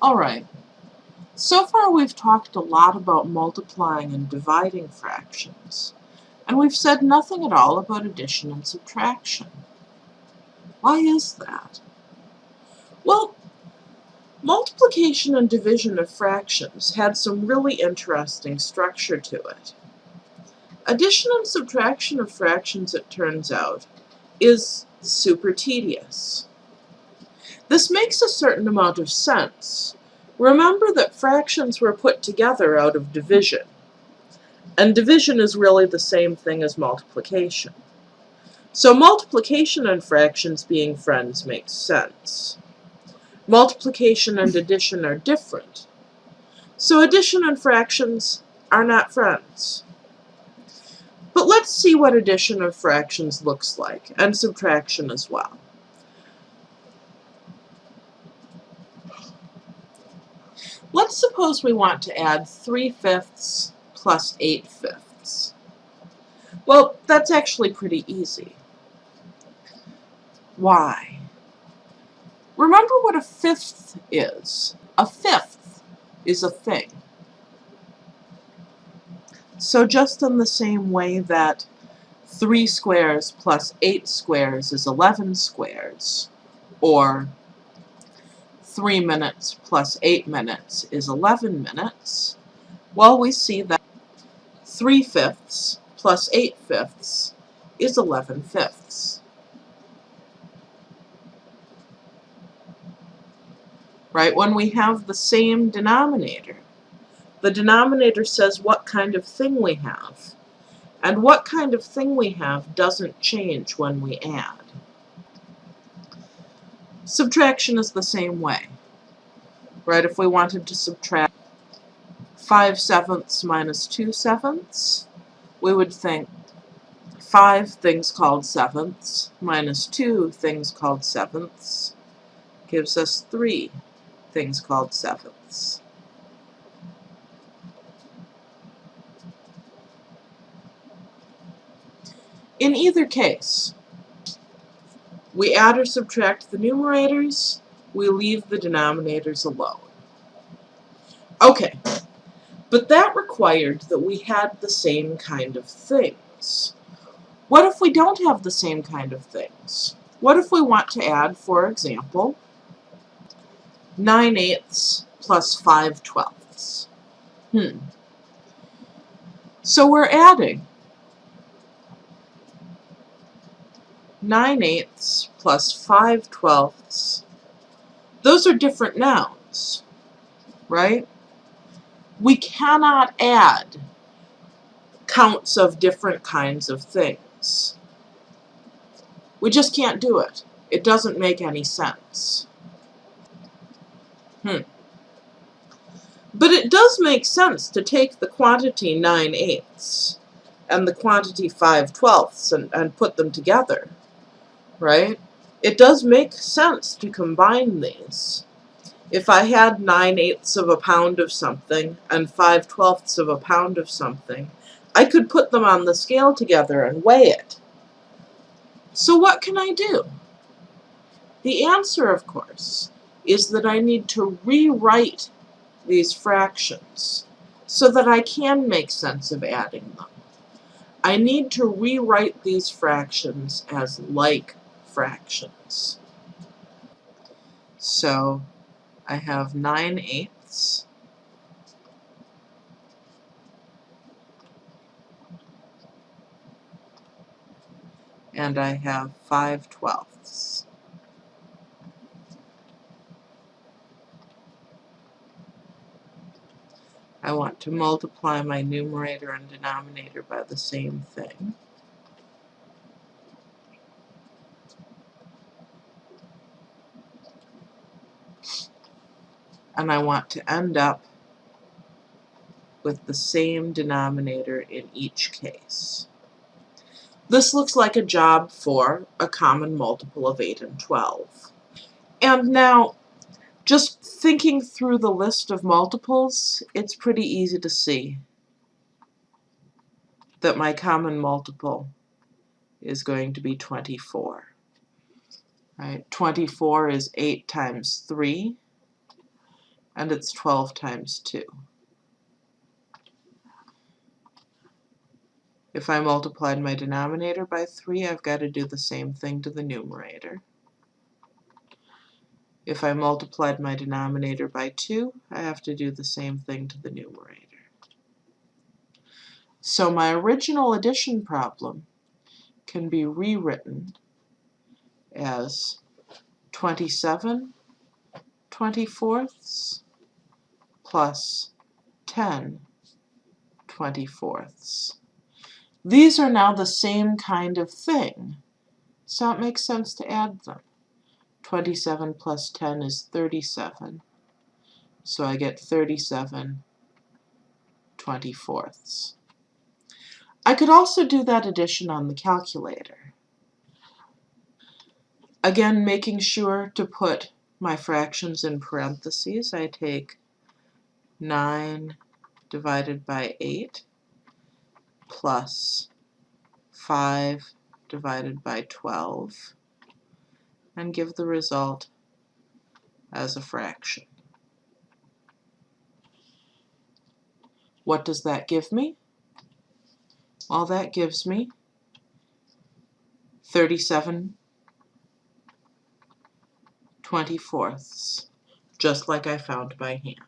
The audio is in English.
Alright, so far we've talked a lot about multiplying and dividing fractions, and we've said nothing at all about addition and subtraction. Why is that? Well, multiplication and division of fractions had some really interesting structure to it. Addition and subtraction of fractions, it turns out, is super tedious. This makes a certain amount of sense. Remember that fractions were put together out of division, and division is really the same thing as multiplication. So multiplication and fractions being friends makes sense. Multiplication and addition are different. So addition and fractions are not friends. But let's see what addition of fractions looks like, and subtraction as well. Let's suppose we want to add 3 fifths plus 8 fifths. Well, that's actually pretty easy. Why? Remember what a fifth is. A fifth is a thing. So just in the same way that 3 squares plus 8 squares is 11 squares, or 3 minutes plus 8 minutes is 11 minutes, well, we see that 3 fifths plus 8 fifths is 11 fifths. Right, when we have the same denominator, the denominator says what kind of thing we have. And what kind of thing we have doesn't change when we add. Subtraction is the same way. Right, if we wanted to subtract 5 sevenths minus 2 sevenths, we would think 5 things called sevenths minus 2 things called sevenths gives us 3 things called sevenths. In either case, we add or subtract the numerators, we leave the denominators alone. Okay, but that required that we had the same kind of things. What if we don't have the same kind of things? What if we want to add, for example, 9 eighths plus 5 twelfths? Hmm. So we're adding 9 eighths plus 5 twelfths. Those are different nouns, right? We cannot add counts of different kinds of things. We just can't do it. It doesn't make any sense. Hmm. But it does make sense to take the quantity 9 eighths and the quantity 5 twelfths and, and put them together right? It does make sense to combine these. If I had 9 eighths of a pound of something and 5 twelfths of a pound of something, I could put them on the scale together and weigh it. So what can I do? The answer, of course, is that I need to rewrite these fractions so that I can make sense of adding them. I need to rewrite these fractions as like fractions. So I have 9 eighths and I have 5 twelfths. I want to multiply my numerator and denominator by the same thing. And I want to end up with the same denominator in each case. This looks like a job for a common multiple of 8 and 12. And now, just thinking through the list of multiples, it's pretty easy to see that my common multiple is going to be 24. Right? 24 is 8 times 3, and it's 12 times 2. If I multiplied my denominator by 3, I've got to do the same thing to the numerator. If I multiplied my denominator by 2, I have to do the same thing to the numerator. So my original addition problem can be rewritten as 27 24ths plus 10 24ths. These are now the same kind of thing, so it makes sense to add them. 27 plus 10 is 37, so I get 37 24ths. I could also do that addition on the calculator. Again, making sure to put my fractions in parentheses, I take 9 divided by 8 plus 5 divided by 12 and give the result as a fraction. What does that give me? Well, that gives me 37 24ths, just like I found by hand.